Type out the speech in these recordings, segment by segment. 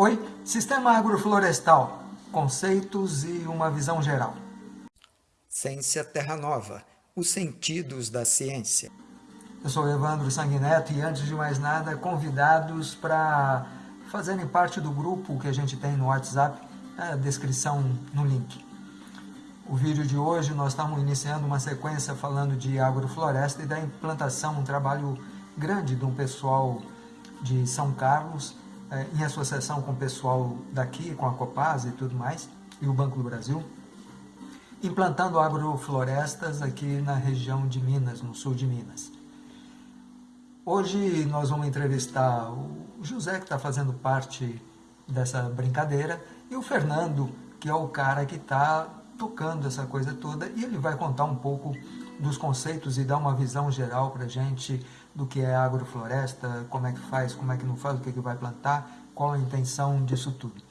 Oi, Sistema Agroflorestal, conceitos e uma visão geral. Ciência Terra Nova, os sentidos da ciência. Eu sou Evandro Sanguineto e antes de mais nada, convidados para fazerem parte do grupo que a gente tem no WhatsApp, a descrição no link. O vídeo de hoje nós estamos iniciando uma sequência falando de agrofloresta e da implantação, um trabalho grande de um pessoal de São Carlos, eh, em associação com o pessoal daqui, com a Copasa e tudo mais, e o Banco do Brasil, implantando agroflorestas aqui na região de Minas, no sul de Minas. Hoje nós vamos entrevistar o José, que está fazendo parte dessa brincadeira, e o Fernando, que é o cara que está tocando essa coisa toda, e ele vai contar um pouco dos conceitos e dar uma visão geral para a gente do que é agrofloresta, como é que faz, como é que não faz, o que, é que vai plantar, qual a intenção disso tudo.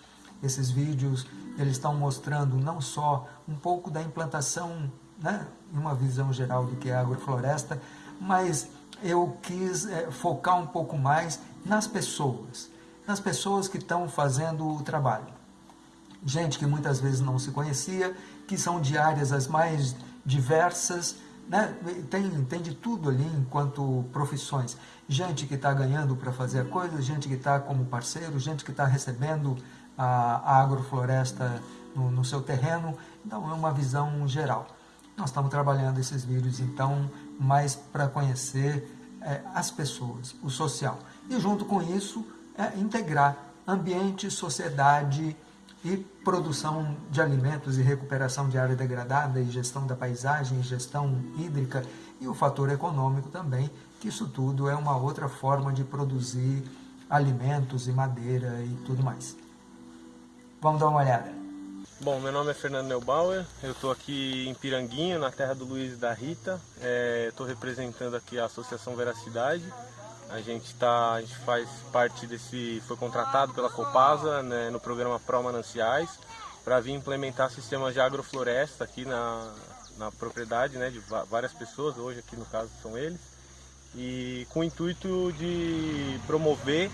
Esses vídeos eles estão mostrando não só um pouco da implantação, né, uma visão geral do que é agrofloresta, mas eu quis é, focar um pouco mais nas pessoas, nas pessoas que estão fazendo o trabalho. Gente que muitas vezes não se conhecia, que são de áreas as mais diversas, né? tem, tem de tudo ali enquanto profissões. Gente que está ganhando para fazer a coisa, gente que está como parceiro, gente que está recebendo a, a agrofloresta no, no seu terreno. Então é uma visão geral. Nós estamos trabalhando esses vídeos, então, mais para conhecer é, as pessoas, o social. E junto com isso, é, integrar ambiente, sociedade e produção de alimentos e recuperação de área degradada e gestão da paisagem, gestão hídrica e o fator econômico também, que isso tudo é uma outra forma de produzir alimentos e madeira e tudo mais. Vamos dar uma olhada. Bom, meu nome é Fernando Neubauer, eu estou aqui em Piranguinho, na terra do Luiz e da Rita. Estou é, representando aqui a Associação Veracidade. A gente, tá, a gente faz parte desse, foi contratado pela Copasa né, no programa Pro Mananciais para vir implementar sistemas de agrofloresta aqui na, na propriedade né, de várias pessoas, hoje aqui no caso são eles, e com o intuito de promover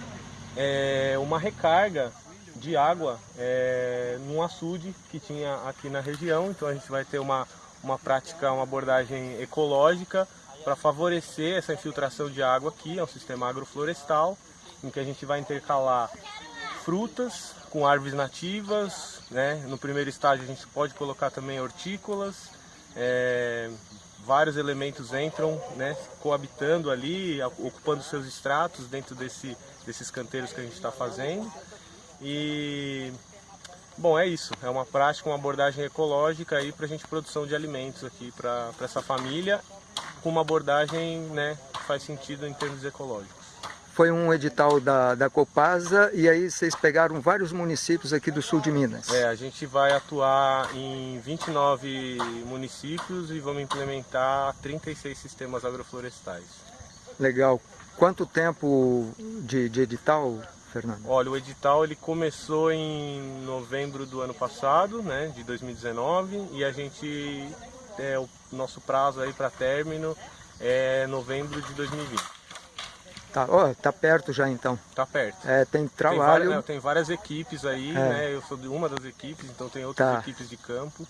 é, uma recarga de água é, num açude que tinha aqui na região. Então a gente vai ter uma, uma prática, uma abordagem ecológica para favorecer essa infiltração de água aqui. É um sistema agroflorestal em que a gente vai intercalar frutas com árvores nativas. Né? No primeiro estágio a gente pode colocar também hortícolas. É, vários elementos entram né, coabitando ali, ocupando seus estratos dentro desse, desses canteiros que a gente está fazendo. E bom, é isso. É uma prática, uma abordagem ecológica aí para a gente produção de alimentos aqui para essa família, com uma abordagem né, que faz sentido em termos ecológicos. Foi um edital da, da Copasa e aí vocês pegaram vários municípios aqui do sul de Minas. É, a gente vai atuar em 29 municípios e vamos implementar 36 sistemas agroflorestais. Legal. Quanto tempo de, de edital Fernando? Olha, o edital ele começou em novembro do ano passado, né, de 2019, e a gente, é, o nosso prazo aí para término é novembro de 2020. Tá, oh, tá perto já então. Tá perto. É, tem trabalho. Tem várias, tem várias equipes aí, é. né? Eu sou de uma das equipes, então tem outras tá. equipes de campo.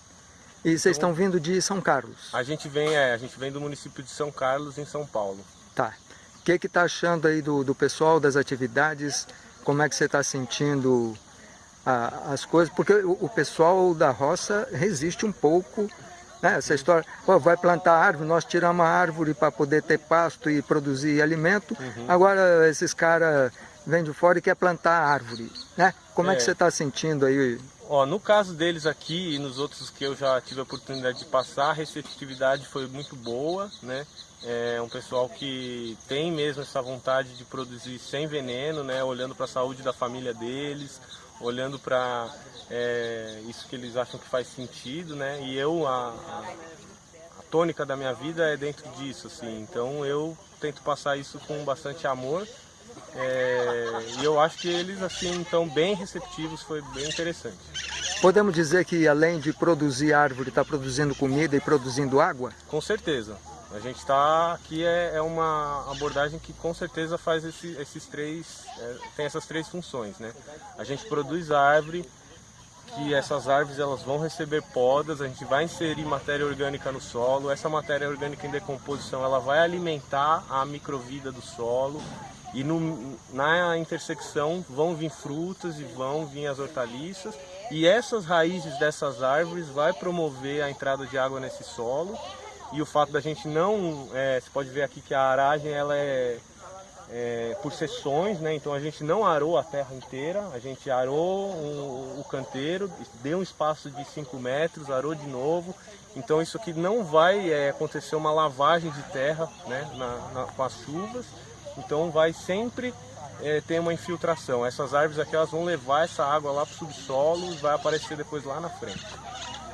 E vocês então, estão vindo de São Carlos? A gente vem, é, a gente vem do município de São Carlos, em São Paulo. Tá. O que que tá achando aí do, do pessoal, das atividades? como é que você está sentindo a, as coisas, porque o, o, pessoal da roça resiste um pouco, né? essa história, pô, vai plantar árvore, nós tiramos a árvore para poder ter pasto e produzir alimento, uhum. agora esses caras vêm de fora e quer plantar árvore, né? Como é, é que você está sentindo aí? Ó, no caso deles aqui e nos outros que eu já tive a oportunidade de passar, a receptividade foi muito boa, né? É um pessoal que tem mesmo essa vontade de produzir sem veneno, né? olhando para a saúde da família deles, olhando para é, isso que eles acham que faz sentido. Né? E eu, a, a, a tônica da minha vida é dentro disso. Assim. Então eu tento passar isso com bastante amor. É, e eu acho que eles assim estão bem receptivos, foi bem interessante. Podemos dizer que além de produzir árvore, está produzindo comida e produzindo água? Com certeza. A gente está aqui é, é, uma abordagem que com certeza faz esse, esses três, é, tem essas três funções, né? A gente produz árvore, que essas árvores elas vão receber podas, a gente vai inserir matéria orgânica no solo, essa matéria orgânica em decomposição ela vai alimentar a microvida do solo e no, na intersecção vão vir frutas e vão vir as hortaliças e essas raízes dessas árvores vai promover a entrada de água nesse solo e o fato da gente não, é, você pode ver aqui que a aragem ela é, é, por seções, né? então a gente não arou a terra inteira, a gente arou o, o canteiro, deu um espaço de 5 metros, arou de novo, então isso aqui não vai é, acontecer uma lavagem de terra né? na, na, com as chuvas, então vai sempre é, ter uma infiltração. Essas árvores aqui elas vão levar essa água lá para o subsolo e vai aparecer depois lá na frente.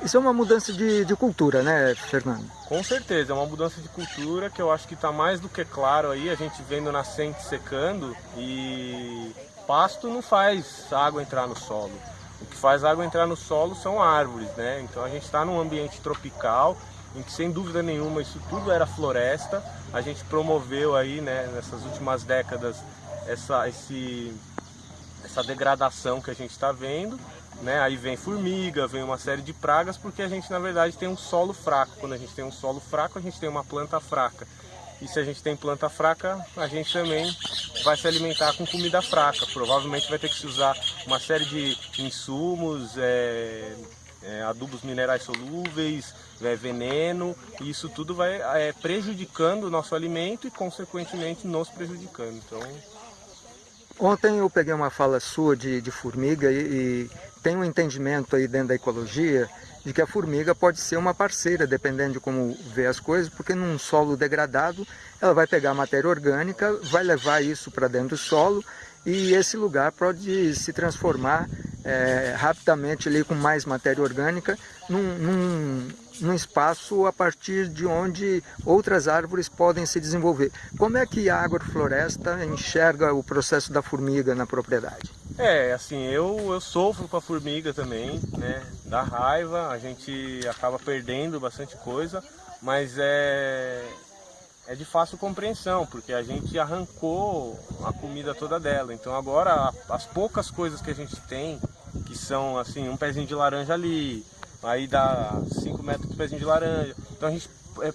Isso é uma mudança de, de cultura, né, Fernando? Com certeza, é uma mudança de cultura que eu acho que está mais do que claro aí, a gente vendo nascente secando e pasto não faz água entrar no solo. O que faz água entrar no solo são árvores, né? Então a gente está num ambiente tropical, em que sem dúvida nenhuma isso tudo era floresta. A gente promoveu aí, né, nessas últimas décadas, essa, esse, essa degradação que a gente está vendo né? Aí vem formiga, vem uma série de pragas, porque a gente na verdade tem um solo fraco. Quando a gente tem um solo fraco, a gente tem uma planta fraca. E se a gente tem planta fraca, a gente também vai se alimentar com comida fraca. Provavelmente vai ter que se usar uma série de insumos, é, é, adubos minerais solúveis, é, veneno, e isso tudo vai é, prejudicando o nosso alimento e consequentemente nos prejudicando. Então... Ontem eu peguei uma fala sua de, de formiga e, e tem um entendimento aí dentro da ecologia de que a formiga pode ser uma parceira, dependendo de como vê as coisas, porque num solo degradado ela vai pegar matéria orgânica, vai levar isso para dentro do solo e esse lugar pode se transformar é, rapidamente ali com mais matéria orgânica num, num, num, espaço a partir de onde outras árvores podem se desenvolver. Como é que a agrofloresta enxerga o processo da formiga na propriedade? É, assim, eu, eu sofro com a formiga também, né? Dá raiva, a gente acaba perdendo bastante coisa, mas é, é de fácil compreensão, porque a gente arrancou a comida toda dela. Então agora as poucas coisas que a gente tem, que são assim, um pezinho de laranja ali, aí dá 5 metros de pezinho de laranja. Então a gente é,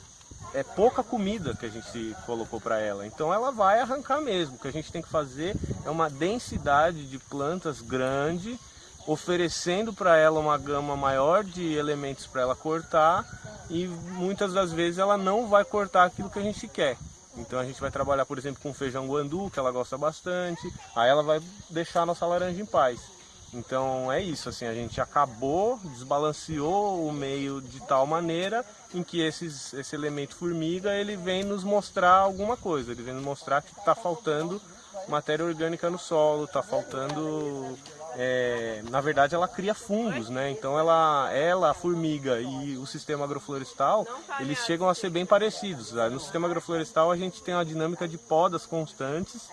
é pouca comida que a gente colocou para ela. Então ela vai arrancar mesmo. O que a gente tem que fazer é uma densidade de plantas grande, oferecendo para ela uma gama maior de elementos para ela cortar e muitas das vezes ela não vai cortar aquilo que a gente quer. Então a gente vai trabalhar, por exemplo, com feijão guandu, que ela gosta bastante, aí ela vai deixar a nossa laranja em paz. Então é isso, assim, a gente acabou, desbalanceou o meio de tal maneira em que esses, esse elemento formiga ele vem nos mostrar alguma coisa, ele vem nos mostrar que está faltando matéria orgânica no solo, está faltando é, na verdade ela cria fungos, né? Então ela, ela, a formiga e o sistema agroflorestal, eles chegam a ser bem parecidos. No sistema agroflorestal a gente tem uma dinâmica de podas constantes,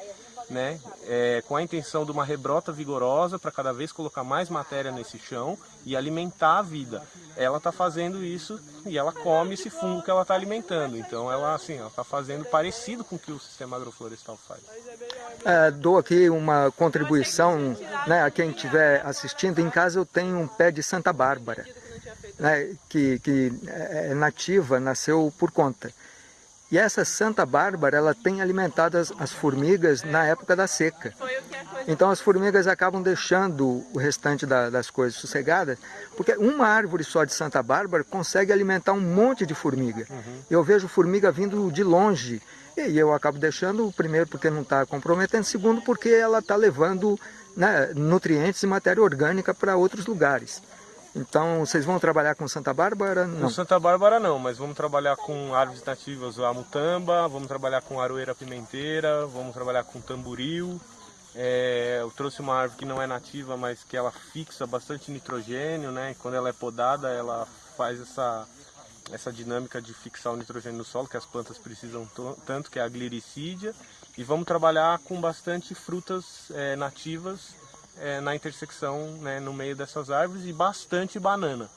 né? É, com a intenção de uma rebrota vigorosa para cada vez colocar mais matéria nesse chão e alimentar a vida. Ela está fazendo isso e ela come esse fungo que ela está alimentando. Então ela assim, ela está fazendo parecido com o que o sistema agroflorestal faz. É, dou aqui uma contribuição né, a quem estiver assistindo. Em casa eu tenho um pé de Santa Bárbara, né, que, que é nativa, nasceu por conta. E essa Santa Bárbara, ela tem alimentado as, as, formigas na época da seca. Então as formigas acabam deixando o restante da, das coisas sossegadas, porque uma árvore só de Santa Bárbara consegue alimentar um monte de formiga. Uhum. Eu vejo formiga vindo de longe, e eu acabo deixando, primeiro, porque não está comprometendo, segundo, porque ela está levando né, nutrientes e matéria orgânica para outros lugares. Então, vocês vão trabalhar com Santa Bárbara? Não. Com Santa Bárbara não, mas vamos trabalhar com árvores nativas, a mutamba, vamos trabalhar com aroeira pimenteira, vamos trabalhar com tamboril. É, eu trouxe uma árvore que não é nativa, mas que ela fixa bastante nitrogênio, né? E quando ela é podada, ela faz essa essa dinâmica de fixar o nitrogênio no solo, que as plantas precisam tanto, que é a gliricídia. E vamos trabalhar com bastante frutas é, nativas é, na intersecção, né, no meio dessas árvores, e bastante banana.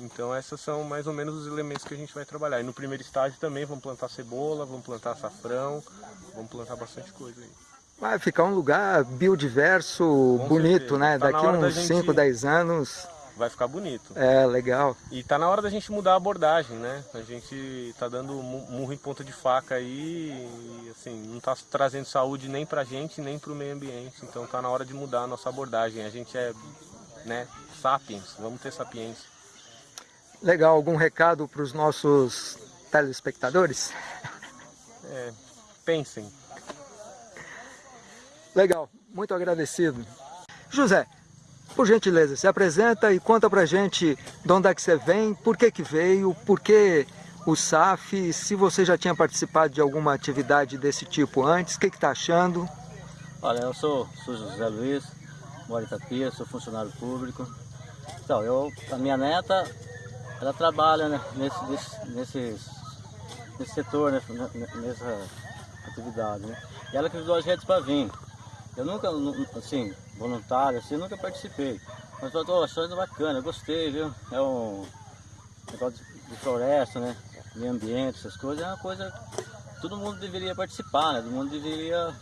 Então essas são mais ou menos os elementos que a gente vai trabalhar. E no primeiro estágio também vamos plantar cebola, vamos plantar açafrão, vamos plantar bastante coisa aí. Vai ficar um lugar biodiverso, Com bonito, certeza. né? Tá Daqui uns 5, gente... 10 anos vai ficar bonito. É, legal. E tá na hora da gente mudar a abordagem, né? A gente tá dando murro em ponta de faca aí e, assim, não tá trazendo saúde nem pra gente, nem pro meio ambiente. Então tá na hora de mudar a nossa abordagem. A gente é, né, sapiens, vamos ter sapiência. Legal, algum recado para os nossos telespectadores? É, pensem. Legal, muito agradecido. José, por gentileza, se apresenta e conta pra gente de onde é que você vem, por que que veio, por que o SAF, se você já tinha participado de alguma atividade desse tipo antes, o que que tá achando? Olha, eu sou, sou José Luiz, moro em Itapia, sou funcionário público. Então, eu, a minha neta, ela trabalha né, nesse, nesse, nesse, setor, né, nessa atividade. Né? E ela que deu as redes para vir. Eu nunca, assim, voluntário, assim, nunca participei. Mas eu tô achando bacana, gostei, viu? É um negócio de floresta, né? Meio ambiente, essas coisas, é uma coisa que todo mundo deveria participar, né? Todo mundo deveria,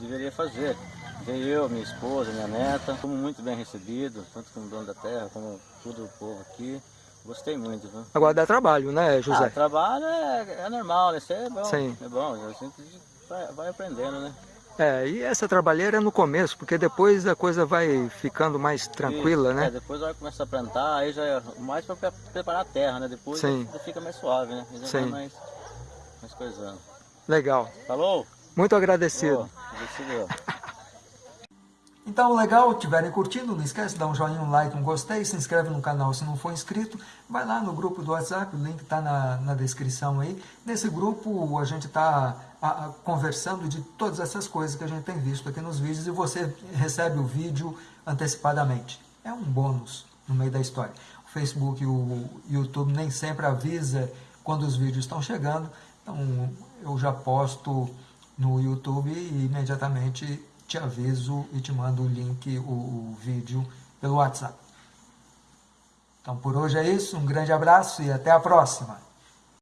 deveria fazer. Veio eu, minha esposa, minha neta, fomos muito bem recebidos, tanto como dono da terra, como todo o povo aqui. Gostei muito, viu? Agora dá trabalho, né, José? Ah, trabalho é, é normal, né? Isso é bom. Sim. É bom, a gente vai, vai aprendendo, né? É, e essa trabalheira é no começo, porque depois a coisa vai ficando mais tranquila, Isso, né? É, depois vai começar a plantar, aí já é mais para preparar a terra, né? Depois Sim. já fica mais suave, né? já Sim. mais, mais coisando. Legal. Falou? Muito agradecido. Oh, agradecido. Então, legal, tiverem curtindo, não esquece de dar um joinha, um like, um gostei, se inscreve no canal se não for inscrito, vai lá no grupo do WhatsApp, o link está na, na descrição aí. Nesse grupo a gente está conversando de todas essas coisas que a gente tem visto aqui nos vídeos e você recebe o vídeo antecipadamente. É um bônus no meio da história. O Facebook e o YouTube nem sempre avisa quando os vídeos estão chegando, então eu já posto no YouTube e imediatamente te aviso e te mando o link, o, o vídeo pelo WhatsApp. Então por hoje é isso, um grande abraço e até a próxima!